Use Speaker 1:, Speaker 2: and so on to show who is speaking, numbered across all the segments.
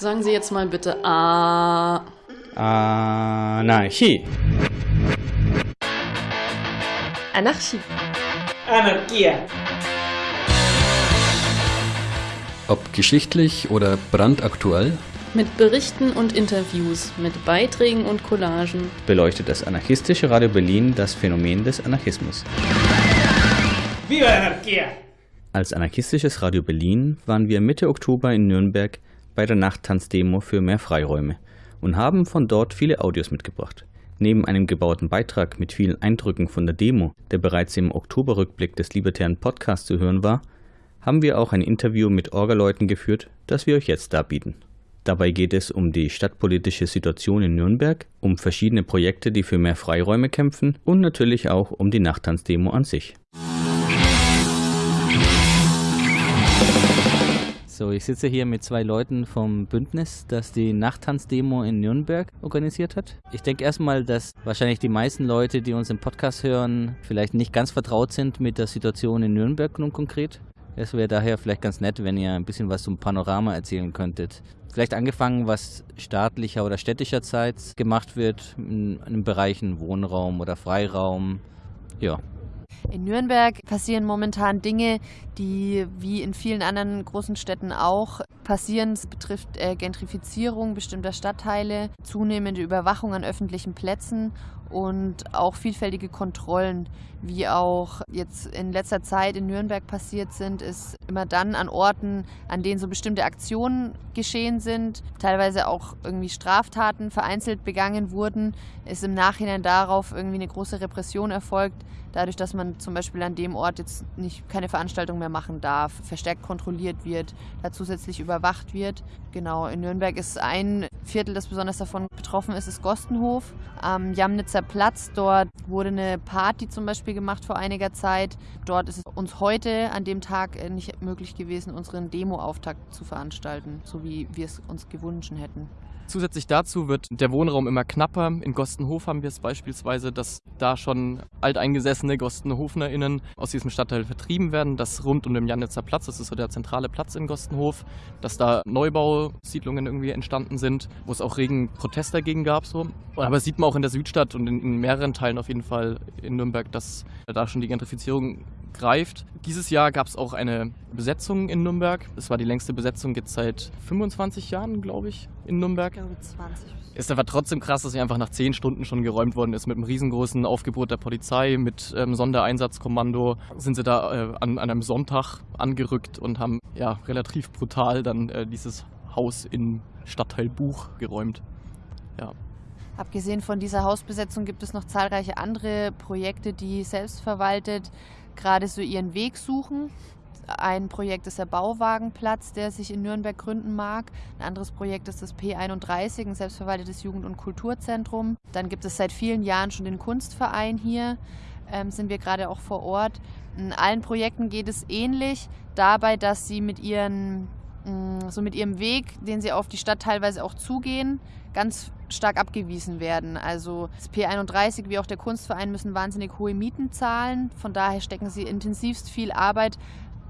Speaker 1: Sagen Sie jetzt mal bitte A.
Speaker 2: Anarchie.
Speaker 3: Anarchie.
Speaker 4: Anarchia.
Speaker 5: Ob geschichtlich oder brandaktuell,
Speaker 1: Mit Berichten und Interviews, mit Beiträgen und Collagen.
Speaker 2: beleuchtet das anarchistische Radio Berlin das Phänomen des Anarchismus.
Speaker 4: Viva la anarquía.
Speaker 2: Als anarchistisches Radio Berlin waren wir Mitte Oktober in Nürnberg bei der Nachttanzdemo für mehr Freiräume und haben von dort viele Audios mitgebracht. Neben einem gebauten Beitrag mit vielen Eindrücken von der Demo, der bereits im Oktoberrückblick des Libertären Podcasts zu hören war, haben wir auch ein Interview mit Orgaleuten geführt, das wir euch jetzt darbieten. Dabei geht es um die stadtpolitische Situation in Nürnberg, um verschiedene Projekte, die für mehr Freiräume kämpfen und natürlich auch um die Nachttanzdemo an sich. So, ich sitze hier mit zwei Leuten vom Bündnis, das die Nachttanzdemo in Nürnberg organisiert hat. Ich denke erstmal, dass wahrscheinlich die meisten Leute, die uns im Podcast hören, vielleicht nicht ganz vertraut sind mit der Situation in Nürnberg nun konkret. Es wäre daher vielleicht ganz nett, wenn ihr ein bisschen was zum Panorama erzählen könntet. Vielleicht angefangen, was staatlicher oder städtischerseits gemacht wird in, in den Bereichen Wohnraum oder Freiraum. Ja,
Speaker 3: In Nürnberg passieren momentan Dinge, die wie in vielen anderen großen Städten auch passieren. Es betrifft äh, Gentrifizierung bestimmter Stadtteile, zunehmende Überwachung an öffentlichen Plätzen und auch vielfältige Kontrollen, wie auch jetzt in letzter Zeit in Nürnberg passiert sind, ist immer dann an Orten, an denen so bestimmte Aktionen geschehen sind, teilweise auch irgendwie Straftaten vereinzelt begangen wurden, ist im Nachhinein darauf irgendwie eine große Repression erfolgt, dadurch, dass man zum Beispiel an dem Ort jetzt nicht keine Veranstaltung mehr machen darf, verstärkt kontrolliert wird, da zusätzlich überwacht wird. Genau, in Nürnberg ist ein Viertel, das besonders davon betroffen ist, ist Gostenhof. Am Jamnitzer Platz, dort wurde eine Party zum Beispiel gemacht vor einiger Zeit. Dort ist es uns heute an dem Tag äh, nicht möglich gewesen, unseren Demo-Auftakt zu veranstalten, so wie wir es uns gewünscht hätten.
Speaker 6: Zusätzlich dazu wird der Wohnraum immer knapper. In Gostenhof haben wir es beispielsweise, dass da schon alteingesessene GostenhofnerInnen aus diesem Stadtteil vertrieben werden. Das rund um den Janitzer Platz, das ist so der zentrale Platz in Gostenhof, dass da Neubausiedlungen irgendwie entstanden sind, wo es auch regen Protest dagegen gab. So. Aber sieht man auch in der Südstadt und in, in mehreren Teilen auf jeden Fall in Nürnberg, dass da schon die Gentrifizierung greift. Dieses Jahr gab es auch eine Besetzung in Nürnberg. Das war die längste Besetzung jetzt seit 25 Jahren, glaube ich, in Nürnberg.
Speaker 3: glaube 20.
Speaker 6: Ist aber trotzdem krass, dass sie einfach nach 10 Stunden schon geräumt worden ist. Mit einem riesengroßen Aufgebot der Polizei, mit ähm, Sondereinsatzkommando sind sie da äh, an, an einem Sonntag angerückt und haben ja relativ brutal dann äh, dieses Haus in Stadtteil Buch geräumt. Ja.
Speaker 3: Abgesehen von dieser Hausbesetzung gibt es noch zahlreiche andere Projekte, die selbstverwaltet gerade so ihren Weg suchen. Ein Projekt ist der Bauwagenplatz, der sich in Nürnberg gründen mag. Ein anderes Projekt ist das P31, ein selbstverwaltetes Jugend- und Kulturzentrum. Dann gibt es seit vielen Jahren schon den Kunstverein hier, ähm, sind wir gerade auch vor Ort. In allen Projekten geht es ähnlich dabei, dass sie mit ihren so mit ihrem Weg, den sie auf die Stadt teilweise auch zugehen, ganz stark abgewiesen werden. Also das P31 wie auch der Kunstverein müssen wahnsinnig hohe Mieten zahlen. Von daher stecken sie intensivst viel Arbeit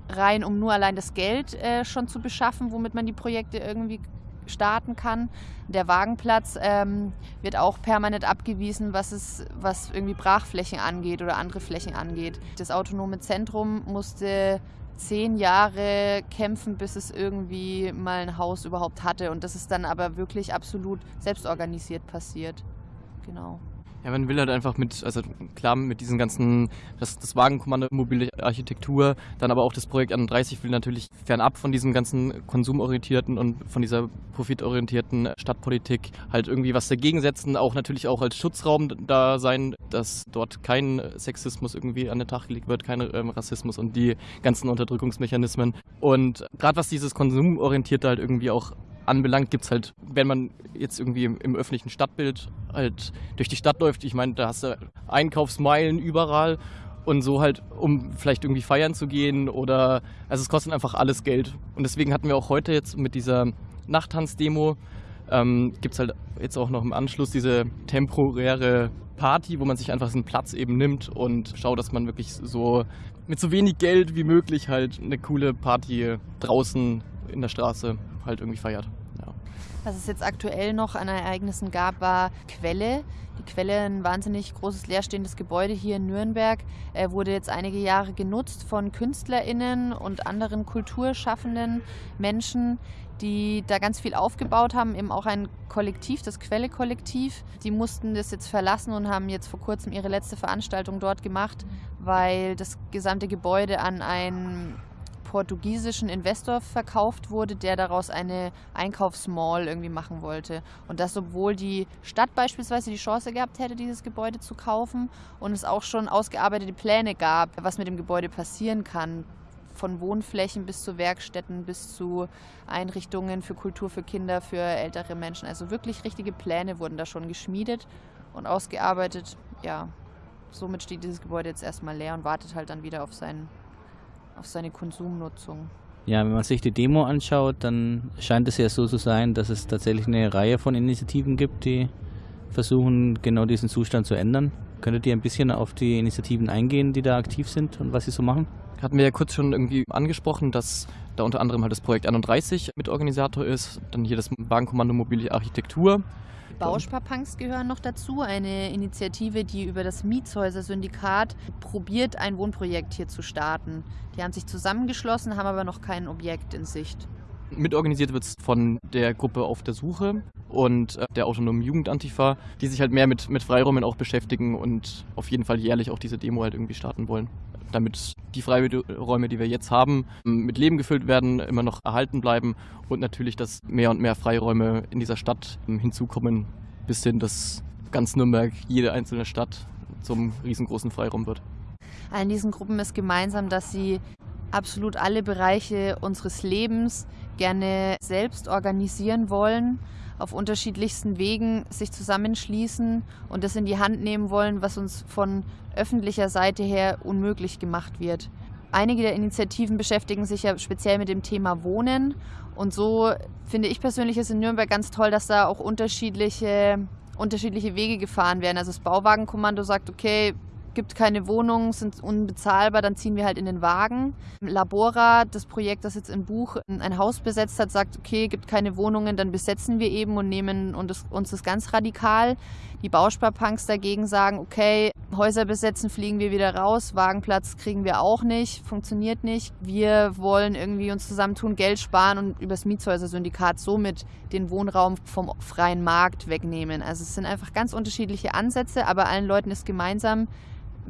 Speaker 3: rein, um nur allein das Geld äh, schon zu beschaffen, womit man die Projekte irgendwie starten kann. Der Wagenplatz ähm, wird auch permanent abgewiesen, was es, was irgendwie Brachflächen angeht oder andere Flächen angeht. Das autonome Zentrum musste zehn Jahre kämpfen, bis es irgendwie mal ein Haus überhaupt hatte. Und das ist dann aber wirklich absolut selbstorganisiert passiert. Genau.
Speaker 6: Ja, man will halt einfach mit, also klar mit diesen ganzen, das, das Wagenkommando mobile Architektur, dann aber auch das Projekt 31 will natürlich fernab von diesem ganzen konsumorientierten und von dieser profitorientierten Stadtpolitik halt irgendwie was dagegen setzen, auch natürlich auch als Schutzraum da sein, dass dort kein Sexismus irgendwie an den Tag gelegt wird, kein ähm, Rassismus und die ganzen Unterdrückungsmechanismen. Und gerade was dieses Konsumorientierte halt irgendwie auch anbelangt, gibt es halt, wenn man jetzt irgendwie im, im, öffentlichen Stadtbild halt durch die Stadt läuft, ich meine, da hast du Einkaufsmeilen überall und so halt, um vielleicht irgendwie feiern zu gehen oder, also es kostet einfach alles Geld. Und deswegen hatten wir auch heute jetzt mit dieser Nachttanzdemo, ähm, gibt es halt jetzt auch noch im Anschluss diese temporäre Party, wo man sich einfach einen Platz eben nimmt und schaut, dass man wirklich so mit so wenig Geld wie möglich halt eine coole Party draußen in der Straße halt irgendwie feiert.
Speaker 3: Was es jetzt aktuell noch an Ereignissen gab, war Quelle. Die Quelle, ein wahnsinnig großes leerstehendes Gebäude hier in Nürnberg, er wurde jetzt einige Jahre genutzt von KünstlerInnen und anderen kulturschaffenden Menschen, die da ganz viel aufgebaut haben, eben auch ein Kollektiv, das Quelle-Kollektiv. Die mussten das jetzt verlassen und haben jetzt vor kurzem ihre letzte Veranstaltung dort gemacht, weil das gesamte Gebäude an ein portugiesischen Investor verkauft wurde, der daraus eine Einkaufsmall irgendwie machen wollte. Und das, obwohl die Stadt beispielsweise die Chance gehabt hätte, dieses Gebäude zu kaufen und es auch schon ausgearbeitete Pläne gab, was mit dem Gebäude passieren kann. Von Wohnflächen bis zu Werkstätten, bis zu Einrichtungen für Kultur für Kinder, für ältere Menschen. Also wirklich richtige Pläne wurden da schon geschmiedet und ausgearbeitet. Ja, somit steht dieses Gebäude jetzt erstmal leer und wartet halt dann wieder auf seinen auf seine Konsumnutzung.
Speaker 2: Ja, wenn man sich die Demo anschaut, dann scheint es ja so zu sein, dass es tatsächlich eine Reihe von Initiativen gibt, die versuchen, genau diesen Zustand zu ändern. Könntet ihr ein bisschen auf die Initiativen eingehen, die da aktiv sind und was sie so machen?
Speaker 6: Hatten wir ja kurz schon irgendwie angesprochen, dass da unter anderem halt das Projekt 31 Mitorganisator ist, dann hier das Wagenkommando Mobile Architektur,
Speaker 3: Bausparpunks gehören noch dazu, eine Initiative, die über das Mietshäuser-Syndikat probiert, ein Wohnprojekt hier zu starten. Die haben sich zusammengeschlossen, haben aber noch kein Objekt in Sicht.
Speaker 6: Mitorganisiert wird es von der Gruppe Auf der Suche und äh, der autonomen Jugendantifa, die sich halt mehr mit, mit Freiräumen auch beschäftigen und auf jeden Fall jährlich auch diese Demo halt irgendwie starten wollen. Damit die Freiräume, die wir jetzt haben, mit Leben gefüllt werden, immer noch erhalten bleiben und natürlich, dass mehr und mehr Freiräume in dieser Stadt hinzukommen, bis hin, dass ganz Nürnberg, jede einzelne Stadt zum riesengroßen Freiraum wird.
Speaker 3: Allen diesen Gruppen ist gemeinsam, dass sie absolut alle Bereiche unseres Lebens gerne selbst organisieren wollen, auf unterschiedlichsten Wegen sich zusammenschließen und das in die Hand nehmen wollen, was uns von öffentlicher Seite her unmöglich gemacht wird. Einige der Initiativen beschäftigen sich ja speziell mit dem Thema Wohnen und so finde ich persönlich es in Nürnberg ganz toll, dass da auch unterschiedliche, unterschiedliche Wege gefahren werden. Also das Bauwagenkommando sagt, okay, gibt keine Wohnungen, sind unbezahlbar, dann ziehen wir halt in den Wagen. Labora, das Projekt, das jetzt im Buch ein Haus besetzt hat, sagt, okay, gibt keine Wohnungen, dann besetzen wir eben und nehmen uns das ganz radikal. Die Bausparpunks dagegen sagen, okay, Häuser besetzen, fliegen wir wieder raus, Wagenplatz kriegen wir auch nicht, funktioniert nicht. Wir wollen irgendwie uns zusammentun, Geld sparen und übers Mietshäuser-Syndikat somit den Wohnraum vom freien Markt wegnehmen. Also es sind einfach ganz unterschiedliche Ansätze, aber allen Leuten ist gemeinsam,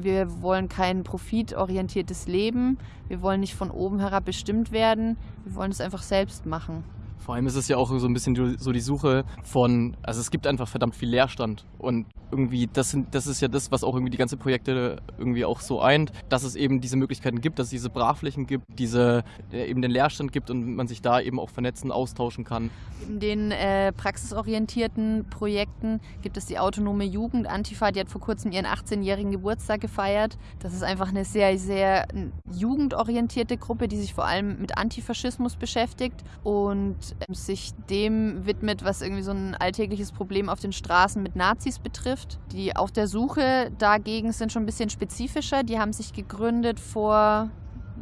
Speaker 3: wir wollen kein profitorientiertes Leben. Wir wollen nicht von oben herab bestimmt werden. Wir wollen es einfach selbst machen.
Speaker 6: Vor allem ist es ja auch so ein bisschen so die Suche von, also es gibt einfach verdammt viel Leerstand und irgendwie, das, sind, das ist ja das, was auch irgendwie die ganzen Projekte irgendwie auch so eint, dass es eben diese Möglichkeiten gibt, dass es diese Brachflächen gibt, diese äh, eben den Leerstand gibt und man sich da eben auch vernetzen, austauschen kann.
Speaker 3: In den äh, praxisorientierten Projekten gibt es die autonome Jugend Antifa, die hat vor kurzem ihren 18-jährigen Geburtstag gefeiert. Das ist einfach eine sehr, sehr jugendorientierte Gruppe, die sich vor allem mit Antifaschismus beschäftigt und äh, sich dem widmet, was irgendwie so ein alltägliches Problem auf den Straßen mit Nazis betrifft. Die auf der Suche dagegen sind schon ein bisschen spezifischer. Die haben sich gegründet vor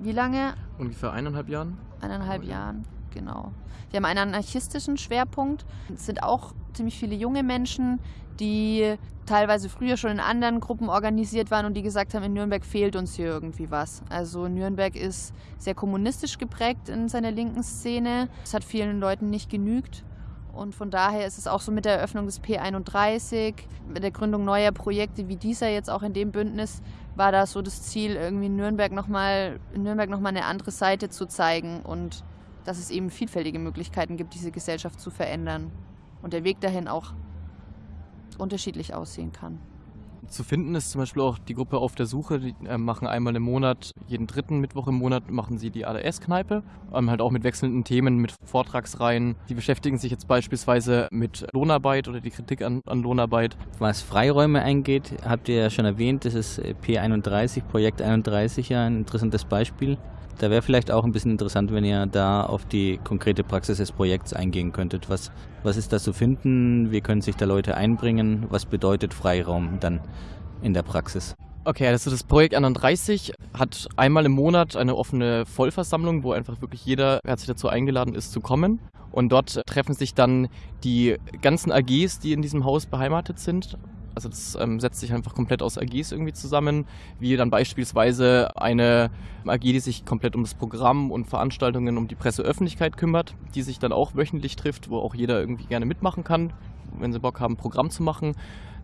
Speaker 3: wie lange?
Speaker 6: Ungefähr eineinhalb Jahren.
Speaker 3: Eineinhalb okay. Jahren, genau. Die haben einen anarchistischen Schwerpunkt. Es sind auch ziemlich viele junge Menschen, die teilweise früher schon in anderen Gruppen organisiert waren und die gesagt haben, in Nürnberg fehlt uns hier irgendwie was. Also Nürnberg ist sehr kommunistisch geprägt in seiner linken Szene. Es hat vielen Leuten nicht genügt. Und von daher ist es auch so mit der Eröffnung des P31, mit der Gründung neuer Projekte wie dieser jetzt auch in dem Bündnis, war da so das Ziel, irgendwie Nürnberg nochmal, Nürnberg nochmal eine andere Seite zu zeigen und dass es eben vielfältige Möglichkeiten gibt, diese Gesellschaft zu verändern. Und der Weg dahin auch unterschiedlich aussehen kann.
Speaker 6: Zu finden ist zum Beispiel auch die Gruppe auf der Suche. Die äh, machen einmal im Monat, jeden dritten Mittwoch im Monat machen sie die ADS-Kneipe. Ähm, halt auch mit wechselnden Themen, mit Vortragsreihen. Die beschäftigen sich jetzt beispielsweise mit Lohnarbeit oder die Kritik an, an Lohnarbeit.
Speaker 2: Was Freiräume eingeht, habt ihr ja schon erwähnt, das ist P31, Projekt 31 ja ein interessantes Beispiel. Da wäre vielleicht auch ein bisschen interessant, wenn ihr da auf die konkrete Praxis des Projekts eingehen könntet. Was, was ist da zu finden? Wie können sich da Leute einbringen? Was bedeutet Freiraum dann in der Praxis?
Speaker 6: Okay, also das Projekt 31 hat einmal im Monat eine offene Vollversammlung, wo einfach wirklich jeder herzlich dazu eingeladen ist zu kommen. Und dort treffen sich dann die ganzen AGs, die in diesem Haus beheimatet sind. Also das ähm, setzt sich einfach komplett aus AGs irgendwie zusammen, wie dann beispielsweise eine AG, die sich komplett um das Programm und Veranstaltungen um die Presseöffentlichkeit kümmert, die sich dann auch wöchentlich trifft, wo auch jeder irgendwie gerne mitmachen kann, wenn sie Bock haben, Programm zu machen.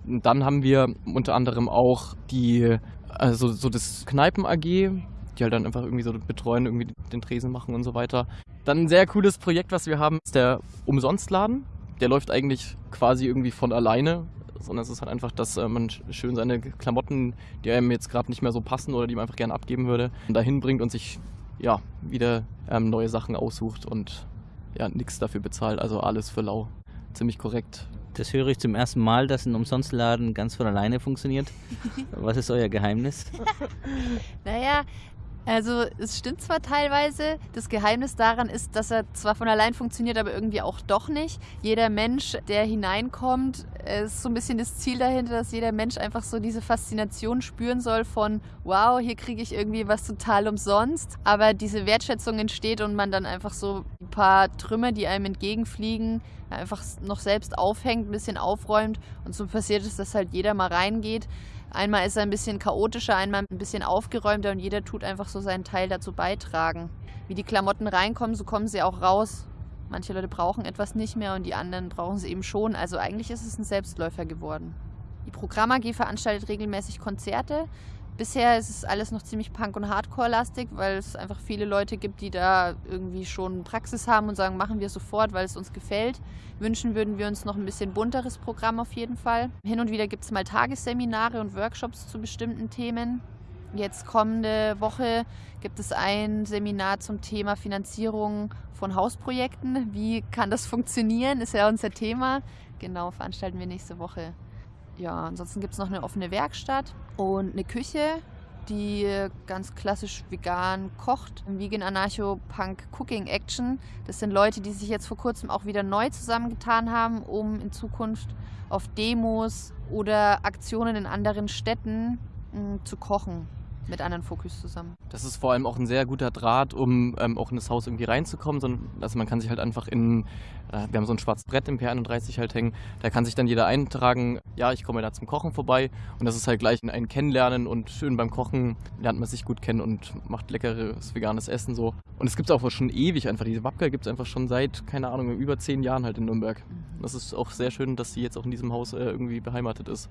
Speaker 6: Und dann haben wir unter anderem auch die, also so das Kneipen AG, die halt dann einfach irgendwie so betreuen, irgendwie den Tresen machen und so weiter. Dann ein sehr cooles Projekt, was wir haben, ist der Umsonstladen. Der läuft eigentlich quasi irgendwie von alleine sondern es ist halt einfach, dass äh, man schön seine Klamotten, die einem jetzt gerade nicht mehr so passen oder die man einfach gerne abgeben würde, dahin bringt und sich ja wieder ähm, neue Sachen aussucht und ja nichts dafür bezahlt. Also alles für lau. Ziemlich korrekt.
Speaker 2: Das höre ich zum ersten Mal, dass ein Umsonstladen ganz von alleine funktioniert. Was ist euer Geheimnis?
Speaker 3: naja, also es stimmt zwar teilweise, das Geheimnis daran ist, dass er zwar von allein funktioniert, aber irgendwie auch doch nicht. Jeder Mensch, der hineinkommt, ist so ein bisschen das Ziel dahinter, dass jeder Mensch einfach so diese Faszination spüren soll von, wow, hier kriege ich irgendwie was total umsonst. Aber diese Wertschätzung entsteht und man dann einfach so ein paar Trümmer, die einem entgegenfliegen, einfach noch selbst aufhängt, ein bisschen aufräumt. Und so passiert es, dass halt jeder mal reingeht Einmal ist er ein bisschen chaotischer, einmal ein bisschen aufgeräumter und jeder tut einfach so seinen Teil dazu beitragen. Wie die Klamotten reinkommen, so kommen sie auch raus. Manche Leute brauchen etwas nicht mehr und die anderen brauchen sie eben schon. Also eigentlich ist es ein Selbstläufer geworden. Die Programm AG veranstaltet regelmäßig Konzerte. Bisher ist es alles noch ziemlich Punk- und Hardcore-lastig, weil es einfach viele Leute gibt, die da irgendwie schon Praxis haben und sagen, machen wir sofort, weil es uns gefällt. Wünschen würden wir uns noch ein bisschen bunteres Programm auf jeden Fall. Hin und wieder gibt es mal Tagesseminare und Workshops zu bestimmten Themen. Jetzt kommende Woche gibt es ein Seminar zum Thema Finanzierung von Hausprojekten. Wie kann das funktionieren? Ist ja unser Thema. Genau, veranstalten wir nächste Woche ja, ansonsten gibt es noch eine offene Werkstatt und eine Küche, die ganz klassisch vegan kocht. Vegan Anarcho Punk Cooking Action. Das sind Leute, die sich jetzt vor kurzem auch wieder neu zusammengetan haben, um in Zukunft auf Demos oder Aktionen in anderen Städten mh, mm, zu kochen mit anderen Fokus zusammen.
Speaker 6: Das ist vor allem auch ein sehr guter Draht, um ähm, auch in das Haus irgendwie reinzukommen. Sondern, also man kann sich halt einfach in, wir haben so ein schwarzes Brett im P31 halt hängen, da kann sich dann jeder eintragen, ja, ich komme da zum Kochen vorbei. Und das ist halt gleich ein Kennenlernen und schön beim Kochen lernt man sich gut kennen und macht leckeres veganes Essen so. Und es gibt es auch schon ewig einfach. Diese Wapka gibt es einfach schon seit, keine Ahnung, über zehn Jahren halt in Nürnberg. Das ist auch sehr schön, dass sie jetzt auch in diesem Haus äh, irgendwie beheimatet ist.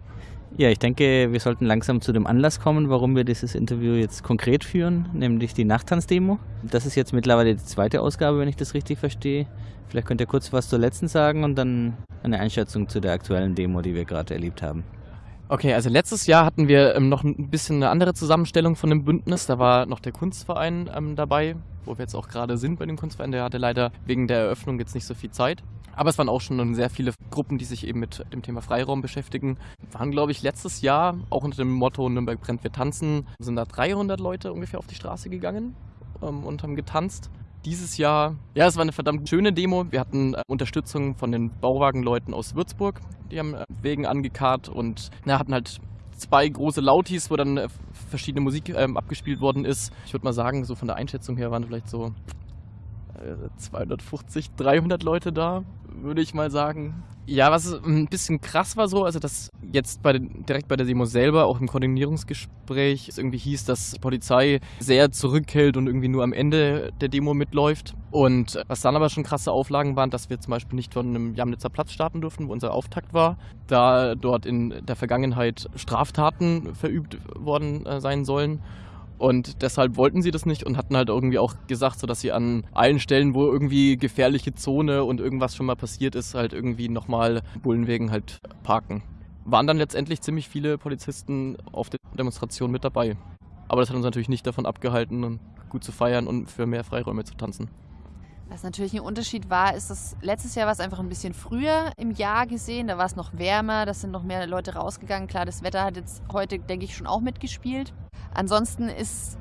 Speaker 2: Ja, ich denke, wir sollten langsam zu dem Anlass kommen, warum wir dieses Interview jetzt konkret führen, nämlich die Nachttanzdemo. Das ist jetzt mittlerweile die zweite Ausgabe, wenn ich das richtig verstehe. Vielleicht könnt ihr kurz was zur letzten sagen und dann eine Einschätzung zu der aktuellen Demo, die wir gerade erlebt haben.
Speaker 6: Okay, also letztes Jahr hatten wir ähm, noch ein bisschen eine andere Zusammenstellung von dem Bündnis. Da war noch der Kunstverein ähm, dabei, wo wir jetzt auch gerade sind bei dem Kunstverein. Der hatte leider wegen der Eröffnung jetzt nicht so viel Zeit. Aber es waren auch schon sehr viele Gruppen, die sich eben mit dem Thema Freiraum beschäftigen. Waren, glaube ich, letztes Jahr auch unter dem Motto Nürnberg brennt, wir tanzen, sind da 300 Leute ungefähr auf die Straße gegangen ähm, und haben getanzt. Dieses Jahr, ja, es war eine verdammt schöne Demo. Wir hatten äh, Unterstützung von den Bauwagenleuten aus Würzburg. Die haben äh, Wegen angekarrt und na, hatten halt zwei große Lautis, wo dann äh, verschiedene Musik ähm, abgespielt worden ist. Ich würde mal sagen, so von der Einschätzung her waren vielleicht so 250, 300 Leute da, würde ich mal sagen. Ja, was ein bisschen krass war so, also dass jetzt bei, direkt bei der Demo selber, auch im Koordinierungsgespräch, es irgendwie hieß, dass die Polizei sehr zurückhält und irgendwie nur am Ende der Demo mitläuft. Und was dann aber schon krasse Auflagen waren, dass wir zum Beispiel nicht von einem Jamnitzer Platz starten durften, wo unser Auftakt war, da dort in der Vergangenheit Straftaten verübt worden äh, sein sollen. Und deshalb wollten sie das nicht und hatten halt irgendwie auch gesagt, so dass sie an allen Stellen, wo irgendwie gefährliche Zone und irgendwas schon mal passiert ist, halt irgendwie nochmal Bullenwegen halt parken. Waren dann letztendlich ziemlich viele Polizisten auf der Demonstration mit dabei. Aber das hat uns natürlich nicht davon abgehalten, gut zu feiern und für mehr Freiräume zu tanzen.
Speaker 3: Was natürlich ein Unterschied war, ist, dass letztes Jahr war es einfach ein bisschen früher im Jahr gesehen. Da war es noch wärmer, da sind noch mehr Leute rausgegangen. Klar, das Wetter hat jetzt heute, denke ich, schon auch mitgespielt. Ansonsten ist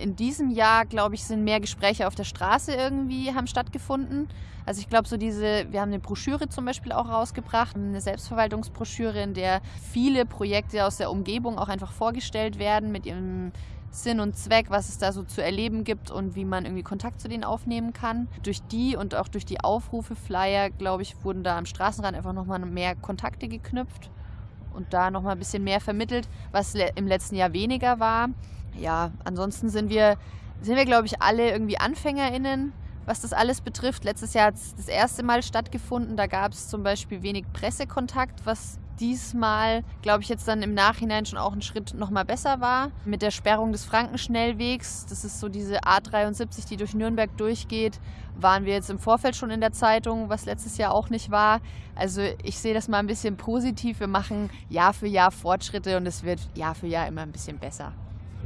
Speaker 3: in diesem Jahr, glaube ich, sind mehr Gespräche auf der Straße irgendwie haben stattgefunden. Also ich glaube, so diese, wir haben eine Broschüre zum Beispiel auch rausgebracht, eine Selbstverwaltungsbroschüre, in der viele Projekte aus der Umgebung auch einfach vorgestellt werden mit ihrem Sinn und Zweck, was es da so zu erleben gibt und wie man irgendwie Kontakt zu denen aufnehmen kann. Durch die und auch durch die Aufrufe, Flyer, glaube ich, wurden da am Straßenrand einfach nochmal mehr Kontakte geknüpft und da nochmal ein bisschen mehr vermittelt, was im letzten Jahr weniger war. Ja, ansonsten sind wir, sind wir glaube ich, alle irgendwie AnfängerInnen was das alles betrifft. Letztes Jahr hat es das erste Mal stattgefunden. Da gab es zum Beispiel wenig Pressekontakt, was diesmal, glaube ich, jetzt dann im Nachhinein schon auch ein Schritt nochmal besser war. Mit der Sperrung des Frankenschnellwegs, das ist so diese A73, die durch Nürnberg durchgeht, waren wir jetzt im Vorfeld schon in der Zeitung, was letztes Jahr auch nicht war. Also ich sehe das mal ein bisschen positiv. Wir machen Jahr für Jahr Fortschritte und es wird Jahr für Jahr immer ein bisschen besser.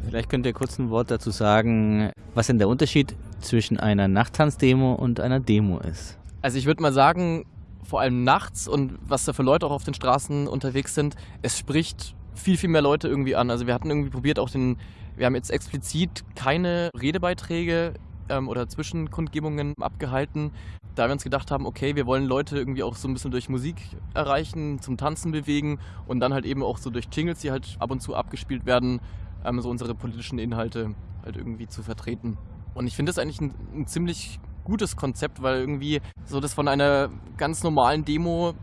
Speaker 2: Vielleicht könnt ihr kurz ein Wort dazu sagen, was denn der Unterschied zwischen einer Nachttanzdemo und einer Demo ist.
Speaker 6: Also ich würde mal sagen, vor allem nachts und was da für Leute auch auf den Straßen unterwegs sind, es spricht viel, viel mehr Leute irgendwie an. Also wir hatten irgendwie probiert auch den, wir haben jetzt explizit keine Redebeiträge ähm, oder Zwischenkundgebungen abgehalten, da wir uns gedacht haben, okay, wir wollen Leute irgendwie auch so ein bisschen durch Musik erreichen, zum Tanzen bewegen und dann halt eben auch so durch Jingles, die halt ab und zu abgespielt werden, ähm, so unsere politischen Inhalte halt irgendwie zu vertreten. Und ich finde das eigentlich ein, ein ziemlich gutes Konzept, weil irgendwie so das von einer ganz normalen Demo,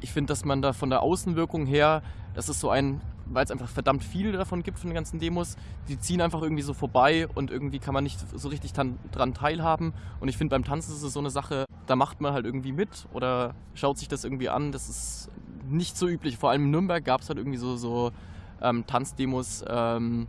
Speaker 6: ich finde, dass man da von der Außenwirkung her, das ist so ein, weil es einfach verdammt viele davon gibt von den ganzen Demos, die ziehen einfach irgendwie so vorbei und irgendwie kann man nicht so richtig dran teilhaben. Und ich finde, beim Tanzen ist es so eine Sache, da macht man halt irgendwie mit oder schaut sich das irgendwie an. Das ist nicht so üblich. Vor allem in Nürnberg gab es halt irgendwie so, so ähm, Tanzdemos ähm,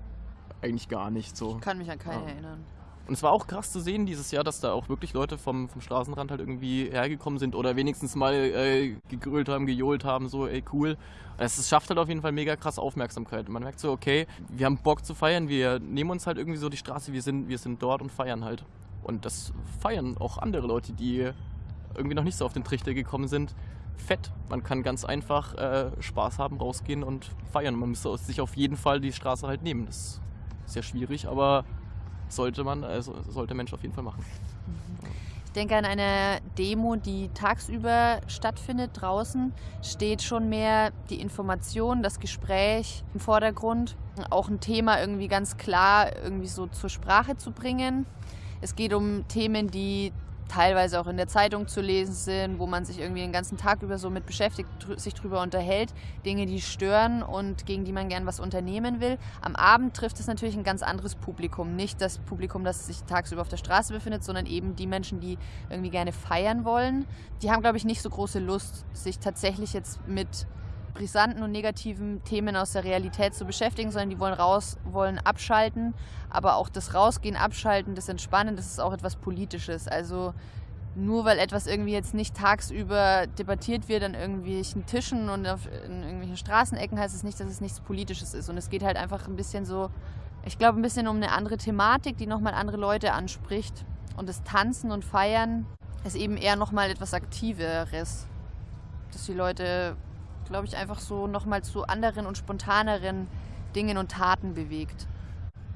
Speaker 6: eigentlich gar nicht so.
Speaker 3: Ich kann mich an keine ja. erinnern.
Speaker 6: Und es war auch krass zu sehen dieses Jahr, dass da auch wirklich Leute vom, vom Straßenrand halt irgendwie hergekommen sind oder wenigstens mal äh, gegrölt haben, gejohlt haben, so, ey, cool. Es schafft halt auf jeden Fall mega krass Aufmerksamkeit. Man merkt so, okay, wir haben Bock zu feiern, wir nehmen uns halt irgendwie so die Straße, wir sind, wir sind dort und feiern halt. Und das feiern auch andere Leute, die irgendwie noch nicht so auf den Trichter gekommen sind. Fett. Man kann ganz einfach äh, Spaß haben, rausgehen und feiern. Man müsste sich auf jeden Fall die Straße halt nehmen. Das ist sehr schwierig, aber sollte man, also sollte Mensch auf jeden Fall machen.
Speaker 3: Ich denke an eine Demo, die tagsüber stattfindet draußen, steht schon mehr die Information, das Gespräch im Vordergrund, auch ein Thema irgendwie ganz klar irgendwie so zur Sprache zu bringen. Es geht um Themen, die teilweise auch in der Zeitung zu lesen sind, wo man sich irgendwie den ganzen Tag über so mit beschäftigt, sich drüber unterhält, Dinge, die stören und gegen die man gern was unternehmen will. Am Abend trifft es natürlich ein ganz anderes Publikum, nicht das Publikum, das sich tagsüber auf der Straße befindet, sondern eben die Menschen, die irgendwie gerne feiern wollen. Die haben, glaube ich, nicht so große Lust, sich tatsächlich jetzt mit brisanten und negativen Themen aus der Realität zu beschäftigen, sondern die wollen raus, wollen abschalten. Aber auch das Rausgehen, Abschalten, das Entspannen, das ist auch etwas Politisches. Also nur weil etwas irgendwie jetzt nicht tagsüber debattiert wird an irgendwelchen Tischen und auf, in irgendwelchen Straßenecken, heißt es nicht, dass es nichts Politisches ist. Und es geht halt einfach ein bisschen so, ich glaube, ein bisschen um eine andere Thematik, die nochmal andere Leute anspricht. Und das Tanzen und Feiern ist eben eher nochmal etwas Aktiveres. Dass die Leute glaube ich, einfach so nochmal zu anderen und spontaneren Dingen und Taten bewegt.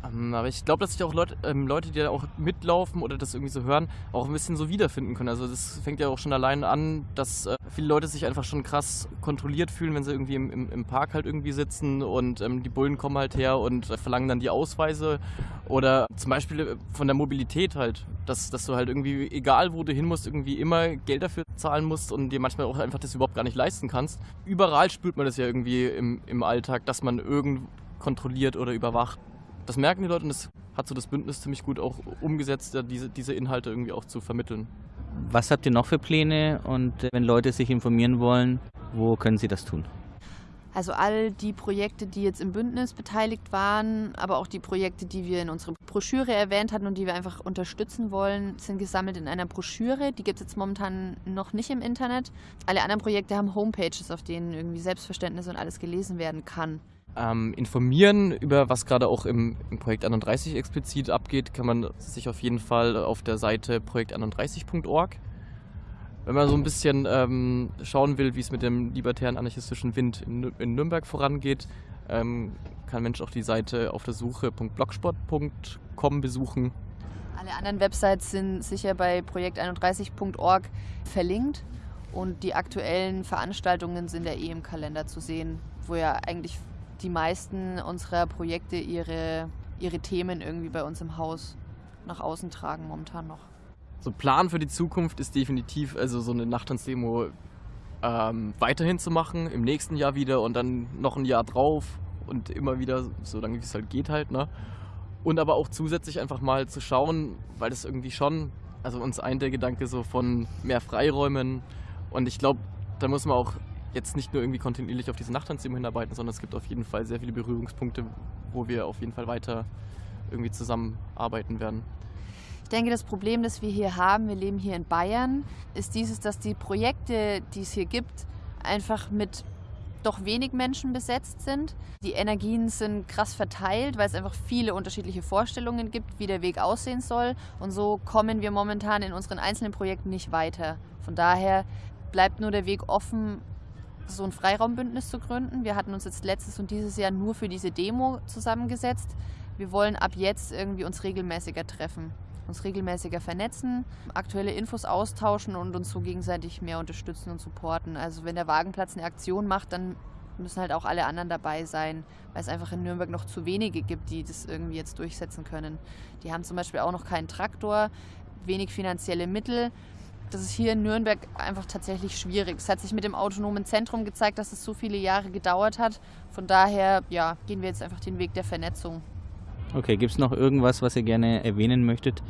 Speaker 6: Ähm, aber ich glaube, dass sich auch Leute, ähm, Leute, die da auch mitlaufen oder das irgendwie so hören, auch ein bisschen so wiederfinden können. Also das fängt ja auch schon allein an, dass äh, viele Leute sich einfach schon krass kontrolliert fühlen, wenn sie irgendwie im, im, im Park halt irgendwie sitzen und ähm, die Bullen kommen halt her und äh, verlangen dann die Ausweise. Oder zum Beispiel äh, von der Mobilität halt, dass, dass du halt irgendwie, egal wo du hin musst, irgendwie immer Geld dafür zahlen musst und dir manchmal auch einfach das überhaupt gar nicht leisten kannst. Überall spürt man das ja irgendwie im, im Alltag, dass man irgend kontrolliert oder überwacht das merken die Leute und das hat so das Bündnis ziemlich gut auch umgesetzt, diese, diese Inhalte irgendwie auch zu vermitteln.
Speaker 2: Was habt ihr noch für Pläne und wenn Leute sich informieren wollen, wo können sie das tun?
Speaker 3: Also all die Projekte, die jetzt im Bündnis beteiligt waren, aber auch die Projekte, die wir in unserer Broschüre erwähnt hatten und die wir einfach unterstützen wollen, sind gesammelt in einer Broschüre. Die gibt es jetzt momentan noch nicht im Internet. Alle anderen Projekte haben Homepages, auf denen irgendwie Selbstverständnis und alles gelesen werden kann.
Speaker 6: Ähm, informieren über was gerade auch im, im, Projekt 31 explizit abgeht, kann man sich auf jeden Fall auf der Seite projekt31.org. Wenn man so ein bisschen ähm, schauen will, wie es mit dem libertären anarchistischen Wind in, in Nürnberg vorangeht, ähm, kann Mensch auch die Seite auf der Suche.blogspot.com besuchen.
Speaker 3: Alle anderen Websites sind sicher bei projekt31.org verlinkt und die aktuellen Veranstaltungen sind ja eh im Kalender zu sehen, wo ja eigentlich die meisten unserer Projekte ihre, ihre Themen irgendwie bei uns im Haus nach außen tragen momentan noch.
Speaker 6: So Plan für die Zukunft ist definitiv, also so eine Nachttanzdemo ähm, weiterhin zu machen, im nächsten Jahr wieder und dann noch ein Jahr drauf und immer wieder, so lange wie es halt geht halt, ne? Und aber auch zusätzlich einfach mal zu schauen, weil das irgendwie schon, also uns ein der Gedanke so von mehr Freiräumen und ich glaube, da muss man auch jetzt nicht nur irgendwie kontinuierlich auf diese Nachttanzdemo hinarbeiten, sondern es gibt auf jeden Fall sehr viele Berührungspunkte, wo wir auf jeden Fall weiter irgendwie zusammenarbeiten werden.
Speaker 3: Ich denke, das Problem, das wir hier haben, wir leben hier in Bayern, ist dieses, dass die Projekte, die es hier gibt, einfach mit doch wenig Menschen besetzt sind. Die Energien sind krass verteilt, weil es einfach viele unterschiedliche Vorstellungen gibt, wie der Weg aussehen soll. Und so kommen wir momentan in unseren einzelnen Projekten nicht weiter. Von daher bleibt nur der Weg offen, so ein Freiraumbündnis zu gründen. Wir hatten uns jetzt letztes und dieses Jahr nur für diese Demo zusammengesetzt. Wir wollen ab jetzt irgendwie uns regelmäßiger treffen, uns regelmäßiger vernetzen, aktuelle Infos austauschen und uns so gegenseitig mehr unterstützen und supporten. Also wenn der Wagenplatz eine Aktion macht, dann müssen halt auch alle anderen dabei sein, weil es einfach in Nürnberg noch zu wenige gibt, die das irgendwie jetzt durchsetzen können. Die haben zum Beispiel auch noch keinen Traktor, wenig finanzielle Mittel das ist hier in Nürnberg einfach tatsächlich schwierig. Es hat sich mit dem autonomen Zentrum gezeigt, dass es so viele Jahre gedauert hat. Von daher ja, gehen wir jetzt einfach den Weg der Vernetzung.
Speaker 2: Okay, gibt es noch irgendwas, was ihr gerne erwähnen möchtet,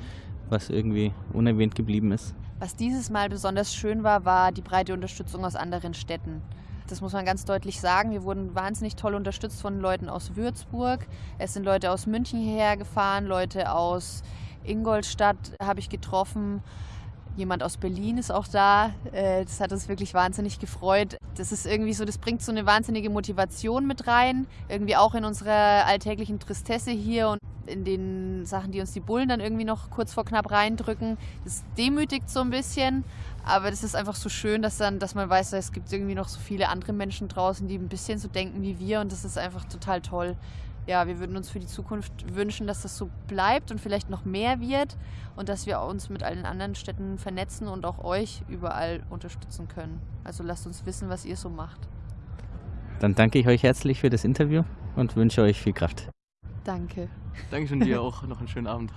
Speaker 2: was irgendwie unerwähnt geblieben ist?
Speaker 3: Was dieses Mal besonders schön war, war die breite Unterstützung aus anderen Städten. Das muss man ganz deutlich sagen. Wir wurden wahnsinnig toll unterstützt von Leuten aus Würzburg. Es sind Leute aus München hierher gefahren, Leute aus Ingolstadt habe ich getroffen. Jemand aus Berlin ist auch da. Äh, das hat uns wirklich wahnsinnig gefreut. Das ist irgendwie so, das bringt so eine wahnsinnige Motivation mit rein. Irgendwie auch in unserer alltäglichen Tristesse hier und in den Sachen, die uns die Bullen dann irgendwie noch kurz vor knapp reindrücken. Das demütigt so ein bisschen. Aber das ist einfach so schön, dass, dann, dass man weiß, es gibt irgendwie noch so viele andere Menschen draußen, die ein bisschen so denken wie wir. Und das ist einfach total toll ja, wir würden uns für die Zukunft wünschen, dass das so bleibt und vielleicht noch mehr wird und dass wir uns mit allen anderen Städten vernetzen und auch euch überall unterstützen können. Also lasst uns wissen, was ihr so macht.
Speaker 2: Dann danke ich euch herzlich für das Interview und wünsche euch viel Kraft.
Speaker 3: Danke.
Speaker 6: Dankeschön dir auch. Noch einen schönen Abend.